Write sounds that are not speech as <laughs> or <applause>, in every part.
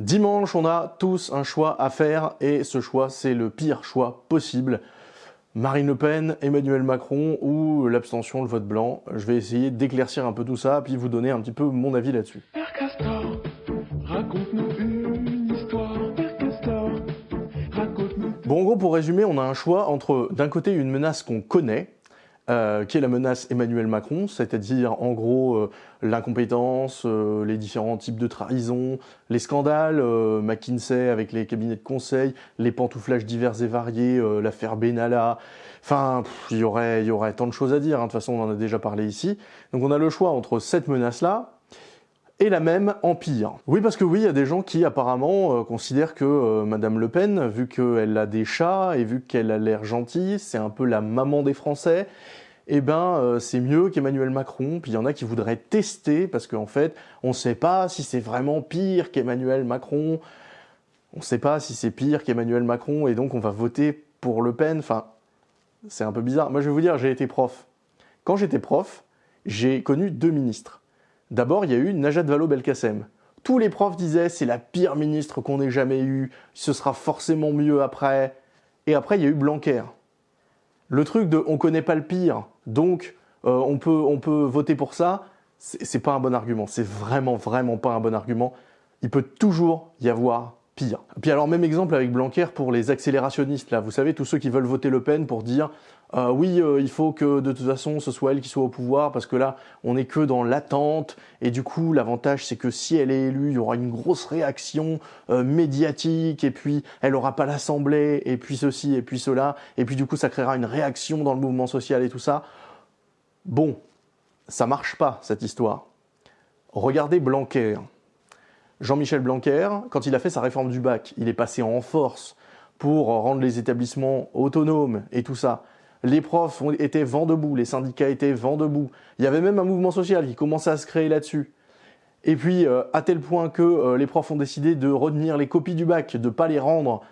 Dimanche, on a tous un choix à faire et ce choix, c'est le pire choix possible. Marine Le Pen, Emmanuel Macron ou l'abstention, le vote blanc. Je vais essayer d'éclaircir un peu tout ça, puis vous donner un petit peu mon avis là-dessus. Bon, en gros, pour résumer, on a un choix entre, d'un côté, une menace qu'on connaît, euh, qui est la menace Emmanuel Macron, c'est-à-dire en gros euh, l'incompétence, euh, les différents types de trahison, les scandales, McKinsey avec les cabinets de conseil, les pantouflages divers et variés, l'affaire Benalla, enfin il y aurait, y aurait tant de choses à dire, hein. de toute façon on en a déjà parlé ici. Donc on a le choix entre cette menace-là, et la même empire. Oui, parce que oui, il y a des gens qui apparemment considèrent que Madame Le Pen, vu qu'elle a des chats et vu qu'elle a l'air gentille, c'est un peu la maman des Français, eh ben euh, c'est mieux qu'Emmanuel Macron. Puis il y en a qui voudraient tester parce qu'en fait, on ne sait pas si c'est vraiment pire qu'Emmanuel Macron. On ne sait pas si c'est pire qu'Emmanuel Macron et donc on va voter pour Le Pen. Enfin, c'est un peu bizarre. Moi, je vais vous dire, j'ai été prof. Quand j'étais prof, j'ai connu deux ministres. D'abord, il y a eu Najat Vallaud-Belkacem. Tous les profs disaient c'est la pire ministre qu'on ait jamais eue, ce sera forcément mieux après. Et après, il y a eu Blanquer. Le truc de on connaît pas le pire, donc euh, on, peut, on peut voter pour ça, c'est pas un bon argument. C'est vraiment, vraiment pas un bon argument. Il peut toujours y avoir pire. Puis alors même exemple avec Blanquer pour les accélérationnistes là, vous savez tous ceux qui veulent voter Le Pen pour dire euh, oui euh, il faut que de toute façon ce soit elle qui soit au pouvoir parce que là on est que dans l'attente et du coup l'avantage c'est que si elle est élue il y aura une grosse réaction euh, médiatique et puis elle aura pas l'assemblée et puis ceci et puis cela et puis du coup ça créera une réaction dans le mouvement social et tout ça. Bon, ça marche pas cette histoire. Regardez Blanquer. Jean-Michel Blanquer, quand il a fait sa réforme du bac, il est passé en force pour rendre les établissements autonomes et tout ça. Les profs étaient vent debout, les syndicats étaient vent debout. Il y avait même un mouvement social qui commençait à se créer là-dessus. Et puis, euh, à tel point que euh, les profs ont décidé de retenir les copies du bac, de ne pas les rendre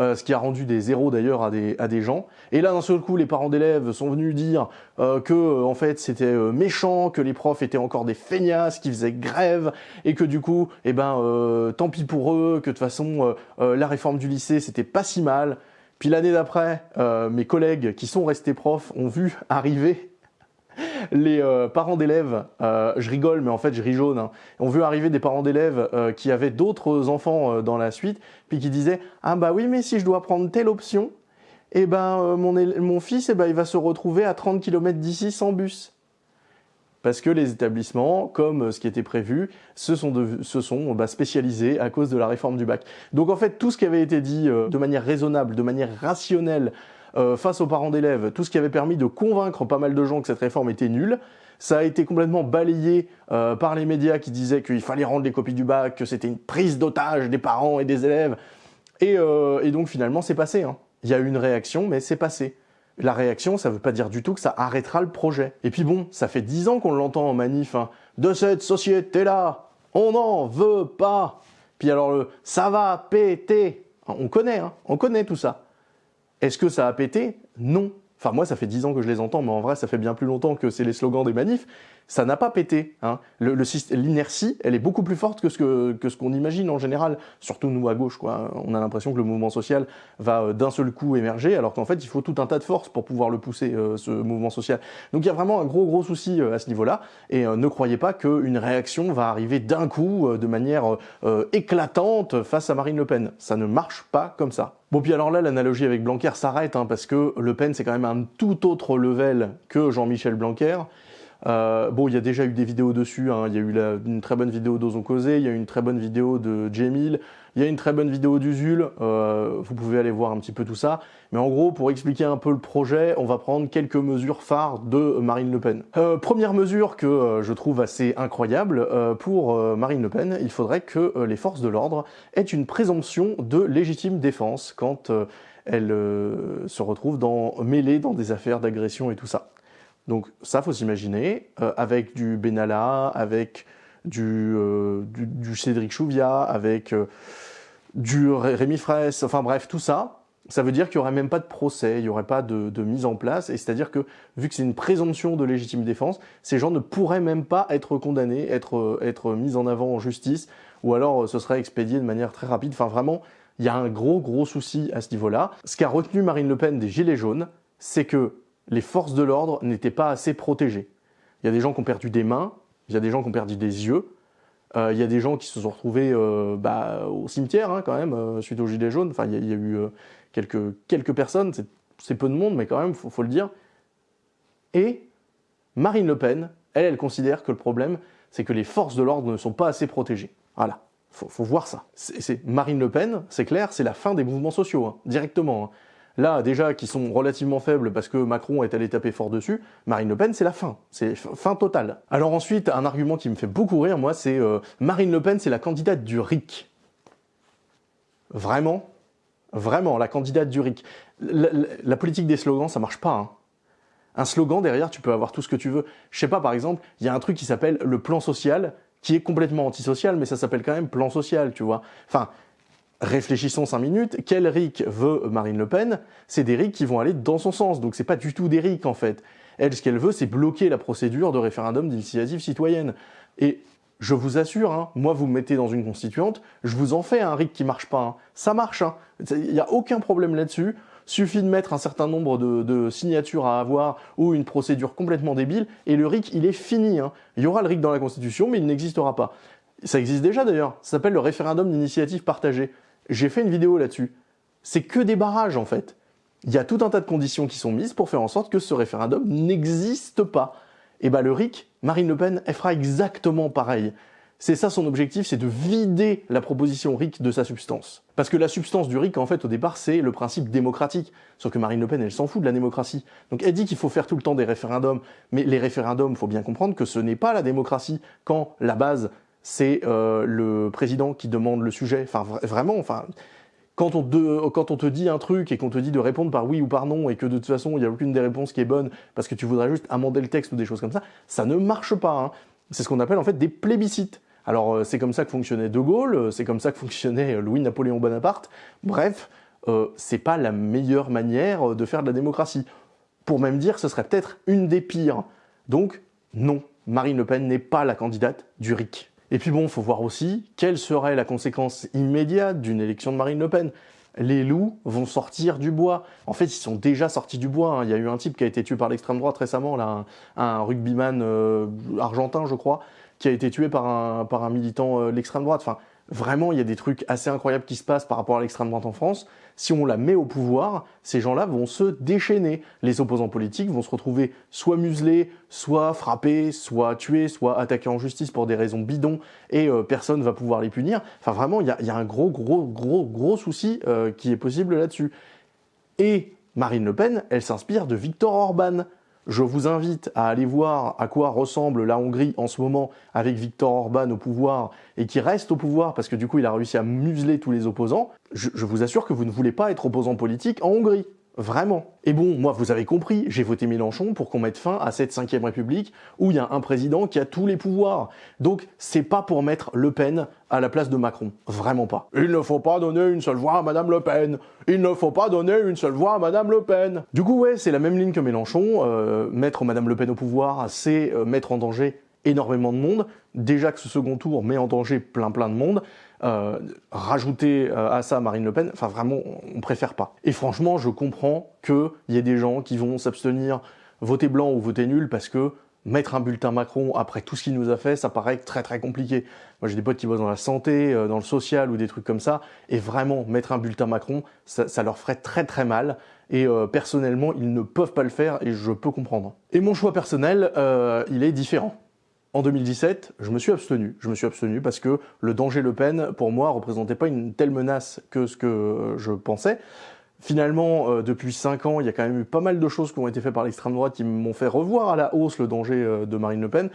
euh, ce qui a rendu des zéros d'ailleurs à des, à des gens. Et là, d'un seul coup, les parents d'élèves sont venus dire euh, que euh, en fait c'était euh, méchant, que les profs étaient encore des feignasses, qui faisaient grève, et que du coup, eh ben, tant pis pour eux, que de toute façon, la réforme du lycée, c'était pas si mal. Puis l'année d'après, mes collègues qui sont restés profs ont vu arriver <laughs> les euh, parents d'élèves, euh, je rigole, mais en fait je ris jaune, hein, on vu arriver des parents d'élèves euh, qui avaient d'autres enfants dans la suite, puis qui disaient « Ah bah oui, mais si je dois prendre telle option, eh ben mon, mon, fils, eh ben, il va se retrouver à 30 km d'ici sans bus. » Parce que les établissements, comme ce qui était prévu, se sont, se sont bah, spécialisés à cause de la réforme du bac. Donc en fait, tout ce qui avait été dit de manière raisonnable, de manière rationnelle, euh, face aux parents d'élèves, tout ce qui avait permis de convaincre pas mal de gens que cette réforme était nulle, ça a été complètement balayé euh, par les médias qui disaient qu'il fallait rendre les copies du bac, que c'était une prise d'otage des parents et des élèves. Et, euh, donc finalement, c'est passé. Hein. Il y a eu une réaction, mais c'est passé. La réaction, ça veut pas dire du tout que ça arrêtera le projet. Et puis bon, ça fait dix ans qu'on l'entend en manif. Hein. De cette société-là, on n'en veut pas. Puis alors le « ça va péter », on connaît, hein, on connaît tout ça. Est-ce que ça a pété? Non. Enfin, moi, ça fait 10 ans que je les entends, mais en vrai, ça fait bien plus longtemps que c'est les slogans des manifs. Ça n'a pas pété. Hein. L'inertie, elle est beaucoup plus forte que ce qu'on que ce imagine en général, surtout nous à gauche. Quoi. On a l'impression que le mouvement social va euh, d'un seul coup émerger, alors qu'en fait, il faut tout un tas de forces pour pouvoir le pousser, euh, ce mouvement social. Donc il y a vraiment un gros, gros souci euh, à ce niveau-là. Et ne croyez pas qu'une réaction va arriver d'un coup, de manière éclatante, face à Marine Le Pen. Ça ne marche pas comme ça. Bon, puis alors là, l'analogie avec Blanquer s'arrête, hein, parce que Le Pen, c'est quand même un tout autre level que Jean-Michel Blanquer. Euh, bon, il y a déjà eu des vidéos dessus, hein. il y a eu une très bonne vidéo d'Ozon Causé, il y a eu une très bonne vidéo de Jamil, il y a une très bonne vidéo d'Usul, euh, vous pouvez aller voir un petit peu tout ça. Mais en gros, pour expliquer un peu le projet, on va prendre quelques mesures phares de Marine Le Pen. Euh, première mesure que je trouve assez incroyable, pour Marine Le Pen, il faudrait que les forces de l'ordre aient une présomption de légitime défense quand elles se retrouvent dans, mêlées dans des affaires d'agression et tout ça. Donc ça, faut s'imaginer, euh, avec du Benalla, avec du, euh, Cédric Chouviat, avec euh, du Rémi Fraisse, enfin bref, tout ça, ça veut dire qu'il n'y aurait même pas de procès, il n'y aurait pas de, mise en place, et c'est-à-dire que, vu que c'est une présomption de légitime défense, ces gens ne pourraient même pas être condamnés, être, être mis en avant en justice, ou alors ce serait expédié de manière très rapide. Enfin vraiment, il y a un gros gros souci à ce niveau-là. Ce qu'a retenu Marine Le Pen des Gilets jaunes, c'est que les forces de l'ordre n'étaient pas assez protégées. Il y a des gens qui ont perdu des mains, il y a des gens qui ont perdu des yeux, euh, il y a des gens qui se sont retrouvés euh, bah, au cimetière hein, quand même, euh, suite aux Gilets jaunes. Enfin, il y, a, eu quelques, quelques personnes, c'est peu de monde, mais quand même, faut, faut, le dire. Et Marine Le Pen, elle, elle considère que le problème, c'est que les forces de l'ordre ne sont pas assez protégées. Voilà, faut, faut voir ça. C'est Marine Le Pen, c'est clair, c'est la fin des mouvements sociaux, hein, directement. Hein. Là, déjà, qui sont relativement faibles parce que Macron est allé taper fort dessus, Marine Le Pen, c'est la fin. C'est fin totale. Alors ensuite, un argument qui me fait beaucoup rire, moi, c'est euh, Marine Le Pen, c'est la candidate du RIC. Vraiment? Vraiment, la candidate du RIC. La, politique des slogans, ça marche pas. Hein. Un slogan, derrière, tu peux avoir tout ce que tu veux. Je sais pas, par exemple, il y a un truc qui s'appelle le plan social, qui est complètement antisocial, mais ça s'appelle quand même plan social, tu vois. Enfin, réfléchissons cinq minutes, quel RIC veut Marine Le Pen? C'est des RIC qui vont aller dans son sens, donc c'est pas du tout des RIC en fait. Elle, ce qu'elle veut, c'est bloquer la procédure de référendum d'initiative citoyenne. Et je vous assure, hein, moi vous me mettez dans une constituante, je vous en fais un RIC qui marche pas. Hein. Ça marche, hein. il n'y a aucun problème là-dessus. Suffit de mettre un certain nombre de, signatures à avoir ou une procédure complètement débile et le RIC il est fini. Il y aura le RIC dans la Constitution mais il n'existera pas. Ça existe déjà d'ailleurs, ça s'appelle le référendum d'initiative partagée. J'ai fait une vidéo là-dessus. C'est que des barrages en fait. Il y a tout un tas de conditions qui sont mises pour faire en sorte que ce référendum n'existe pas. Et bah le RIC, Marine Le Pen, elle fera exactement pareil. C'est ça son objectif, c'est de vider la proposition RIC de sa substance. Parce que la substance du RIC, en fait, au départ, c'est le principe démocratique. Sauf que Marine Le Pen, elle s'en fout de la démocratie. Donc elle dit qu'il faut faire tout le temps des référendums. Mais les référendums, il faut bien comprendre que ce n'est pas la démocratie quand la base, c'est euh, le président qui demande le sujet. Enfin, vraiment, enfin, quand on, te, dit un truc et qu'on te dit de répondre par oui ou par non et que de toute façon il n'y a aucune des réponses qui est bonne parce que tu voudrais juste amender le texte ou des choses comme ça, ça ne marche pas. Hein. C'est ce qu'on appelle en fait des plébiscites. Alors euh, c'est comme ça que fonctionnait De Gaulle, euh, c'est comme ça que fonctionnait Louis-Napoléon Bonaparte. Bref, c'est pas la meilleure manière de faire de la démocratie. Pour même dire, ce serait peut-être une des pires. Donc non, Marine Le Pen n'est pas la candidate du RIC. Et puis bon, faut voir aussi quelle serait la conséquence immédiate d'une élection de Marine Le Pen. Les loups vont sortir du bois. En fait, ils sont déjà sortis du bois. Hein. Il y a eu un type qui a été tué par l'extrême droite récemment, là, un, rugbyman euh, argentin, je crois, qui a été tué par un, par un militant euh, de l'extrême droite. Vraiment, il y a des trucs assez incroyables qui se passent par rapport à l'extrême droite en France. Si on la met au pouvoir, ces gens-là vont se déchaîner. Les opposants politiques vont se retrouver soit muselés, soit frappés, soit tués, soit attaqués en justice pour des raisons bidons et euh, personne va pouvoir les punir. Enfin, vraiment, il y a, un gros, gros, gros, gros souci euh, qui est possible là-dessus. Et Marine Le Pen, elle s'inspire de Viktor Orban. Je vous invite à aller voir à quoi ressemble la Hongrie en ce moment avec Viktor Orban au pouvoir et qui reste au pouvoir parce que du coup il a réussi à museler tous les opposants. Je, je vous assure que vous ne voulez pas être opposant politique en Hongrie. Vraiment. Et bon, moi, vous avez compris, j'ai voté Mélenchon pour qu'on mette fin à cette 5 République où il y a un président qui a tous les pouvoirs. Donc, c'est pas pour mettre Le Pen à la place de Macron. Vraiment pas. Il ne faut pas donner une seule voix à Madame Le Pen. Il ne faut pas donner une seule voix à Madame Le Pen. Du coup, ouais, c'est la même ligne que Mélenchon. Euh, mettre Madame Le Pen au pouvoir, c'est euh, mettre en danger énormément de monde. Déjà que ce second tour met en danger plein plein de monde. Euh, rajouter euh, à ça Marine Le Pen, enfin vraiment, on préfère pas. Et franchement, je comprends qu'il y ait des gens qui vont s'abstenir, voter blanc ou voter nul, parce que mettre un bulletin Macron après tout ce qu'il nous a fait, ça paraît très très compliqué. Moi j'ai des potes qui bossent dans la santé, euh, dans le social ou des trucs comme ça, et vraiment mettre un bulletin Macron, ça, leur ferait très très mal. Et personnellement, ils ne peuvent pas le faire et je peux comprendre. Et mon choix personnel, il est différent. En 2017, je me suis abstenu. Je me suis abstenu parce que le danger Le Pen, pour moi, représentait pas une telle menace que ce que je pensais. Finalement, euh, depuis 5 ans, il y a quand même eu pas mal de choses qui ont été faites par l'extrême droite qui m'ont fait revoir à la hausse le danger euh, de Marine Le Pen.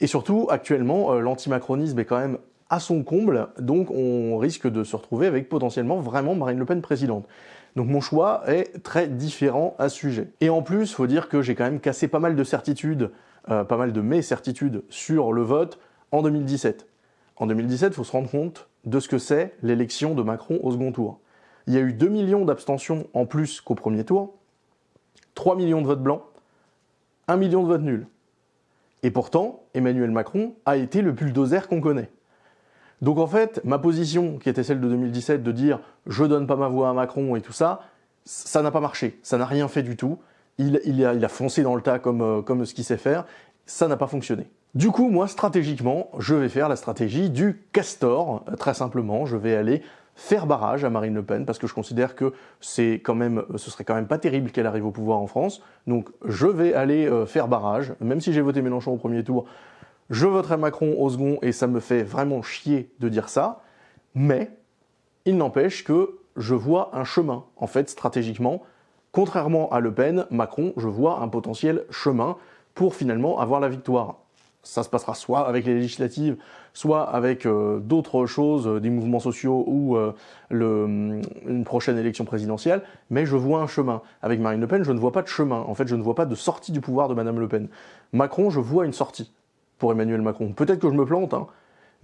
Et surtout, actuellement, euh, l'antimacronisme est quand même à son comble, donc on risque de se retrouver avec potentiellement vraiment Marine Le Pen présidente. Donc mon choix est très différent à ce sujet. Et en plus, il faut dire que j'ai quand même cassé pas mal de certitudes euh, pas mal de mes certitudes sur le vote en 2017. En 2017, il faut se rendre compte de ce que c'est l'élection de Macron au second tour. Il y a eu 2 millions d'abstentions en plus qu'au premier tour, 3 millions de votes blancs, 1 million de votes nuls. Et pourtant, Emmanuel Macron a été le bulldozer qu'on connaît. Donc en fait, ma position, qui était celle de 2017, de dire je donne pas ma voix à Macron et tout ça, ça n'a pas marché, ça n'a rien fait du tout. Il, a, foncé dans le tas comme, euh, comme ce qu'il sait faire, ça n'a pas fonctionné. Du coup, moi, stratégiquement, je vais faire la stratégie du castor, très simplement, je vais aller faire barrage à Marine Le Pen parce que je considère que quand même, ce serait quand même pas terrible qu'elle arrive au pouvoir en France. Donc je vais aller euh, faire barrage, même si j'ai voté Mélenchon au premier tour, je voterai Macron au second et ça me fait vraiment chier de dire ça. Mais il n'empêche que je vois un chemin, en fait, stratégiquement. Contrairement à Le Pen, Macron, je vois un potentiel chemin pour finalement avoir la victoire ça se passera soit avec les législatives, soit avec euh, d'autres choses, euh, des mouvements sociaux ou euh, une prochaine élection présidentielle, mais je vois un chemin. Avec Marine Le Pen, je ne vois pas de chemin. En fait, je ne vois pas de sortie du pouvoir de Madame Le Pen. Macron, je vois une sortie pour Emmanuel Macron. Peut-être que je me plante, hein,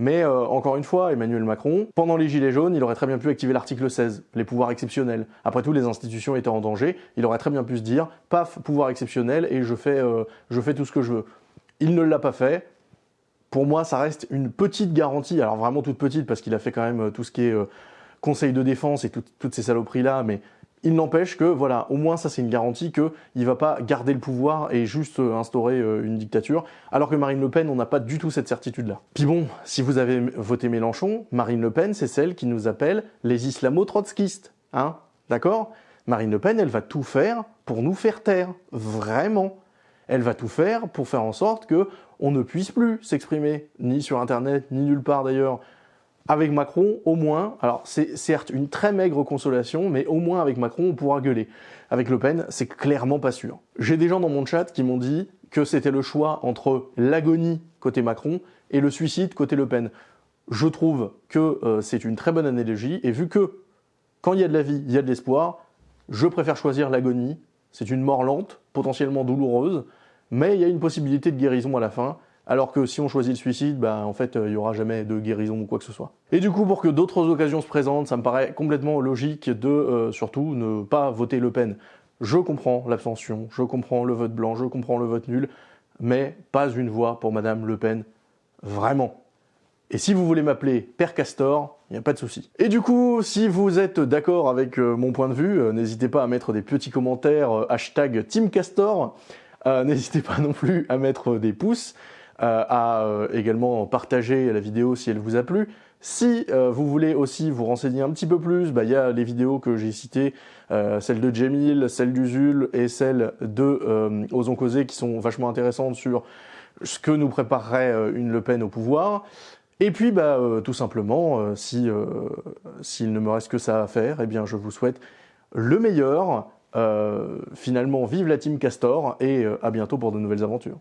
mais encore une fois, Emmanuel Macron, pendant les Gilets jaunes, il aurait très bien pu activer l'article 16, les pouvoirs exceptionnels. Après tout, les institutions étaient en danger, il aurait très bien pu se dire, paf, pouvoir exceptionnel, et je fais, je fais tout ce que je veux. Il ne l'a pas fait. Pour moi, ça reste une petite garantie, alors vraiment toute petite, parce qu'il a fait quand même euh, tout ce qui est euh, conseil de défense et toutes ces saloperies-là, mais il n'empêche que, voilà, au moins ça c'est une garantie qu'il ne va pas garder le pouvoir et juste euh, instaurer une dictature, alors que Marine Le Pen, on n'a pas du tout cette certitude-là. Puis bon, si vous avez voté Mélenchon, Marine Le Pen, c'est celle qui nous appelle les islamo-trotskistes, hein, d'accord? Marine Le Pen, elle va tout faire pour nous faire taire, vraiment elle va tout faire pour faire en sorte que on ne puisse plus s'exprimer, ni sur Internet, ni nulle part d'ailleurs. Avec Macron, au moins, alors c'est certes une très maigre consolation, mais au moins avec Macron, on pourra gueuler. Avec Le Pen, c'est clairement pas sûr. J'ai des gens dans mon chat qui m'ont dit que c'était le choix entre l'agonie côté Macron et le suicide côté Le Pen. Je trouve que euh, c'est une très bonne analogie, et vu que quand il y a de la vie, il y a de l'espoir, je préfère choisir l'agonie. C'est une mort lente, potentiellement douloureuse, mais il y a une possibilité de guérison à la fin, alors que si on choisit le suicide, bah, en fait, il n'y aura jamais de guérison ou quoi que ce soit. Et du coup, pour que d'autres occasions se présentent, ça me paraît complètement logique de, euh, surtout, ne pas voter Le Pen. Je comprends l'abstention, je comprends le vote blanc, je comprends le vote nul, mais pas une voix pour Madame Le Pen. Vraiment. Et si vous voulez m'appeler Père Castor, il n'y a pas de souci. Et du coup, si vous êtes d'accord avec euh, mon point de vue, euh, n'hésitez pas à mettre des petits commentaires hashtag Team Castor. Euh, n'hésitez pas non plus à mettre des pouces, euh, à euh, également partager la vidéo si elle vous a plu. Si vous voulez aussi vous renseigner un petit peu plus, bah, il y a les vidéos que j'ai citées, celle de Jamil, celle d'Uzul et celle de Osons Causer qui sont vachement intéressantes sur ce que nous préparerait une Le Pen au pouvoir. Et puis, bah, tout simplement, si s'il ne me reste que ça à faire, eh bien, je vous souhaite le meilleur, euh, finalement, vive la team Castor et euh, à bientôt pour de nouvelles aventures.